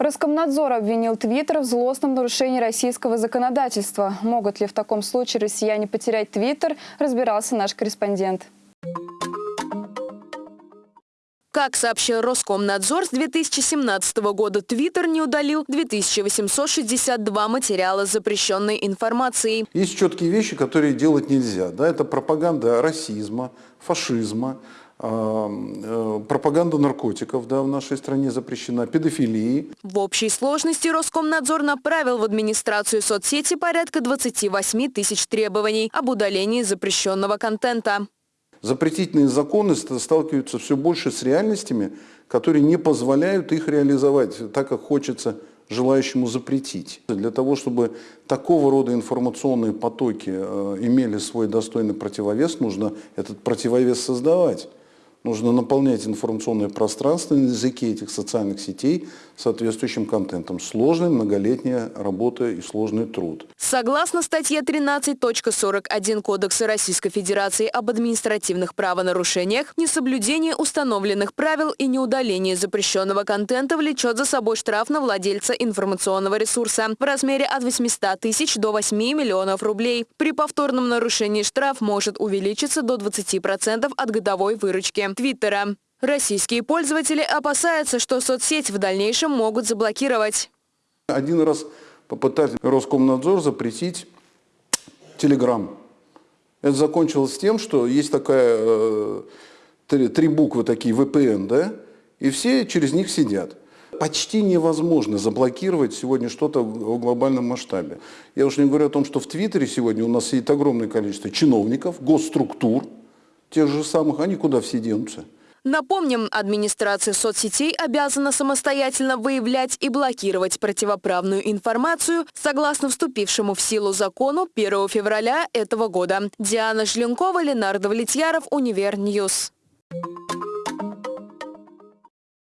Роскомнадзор обвинил Твиттер в злостном нарушении российского законодательства. Могут ли в таком случае россияне потерять Твиттер, разбирался наш корреспондент. Как сообщил Роскомнадзор, с 2017 года Твиттер не удалил 2862 материала с запрещенной информацией. Есть четкие вещи, которые делать нельзя. Да? Это пропаганда расизма, фашизма, пропаганда наркотиков да, в нашей стране запрещена, педофилии. В общей сложности Роскомнадзор направил в администрацию соцсети порядка 28 тысяч требований об удалении запрещенного контента. Запретительные законы сталкиваются все больше с реальностями, которые не позволяют их реализовать так, как хочется желающему запретить. Для того, чтобы такого рода информационные потоки э, имели свой достойный противовес, нужно этот противовес создавать. Нужно наполнять информационное пространство на языке этих социальных сетей соответствующим контентом. Сложная многолетняя работа и сложный труд. Согласно статье 13.41 Кодекса Российской Федерации об административных правонарушениях, несоблюдение установленных правил и неудаление запрещенного контента влечет за собой штраф на владельца информационного ресурса в размере от 800 тысяч до 8 миллионов рублей. При повторном нарушении штраф может увеличиться до 20% от годовой выручки. Твиттера. Российские пользователи опасаются, что соцсеть в дальнейшем могут заблокировать. Один раз попытались Роскомнадзор запретить Телеграм. Это закончилось тем, что есть такая, э, три, три буквы такие, VPN, да, и все через них сидят. Почти невозможно заблокировать сегодня что-то в глобальном масштабе. Я уж не говорю о том, что в Твиттере сегодня у нас сидит огромное количество чиновников, госструктур, тех же самых, они куда все денутся? Напомним, администрация соцсетей обязана самостоятельно выявлять и блокировать противоправную информацию согласно вступившему в силу закону 1 февраля этого года. Диана Жленкова, Ленар Давлетьяров, Универ News. Thank you.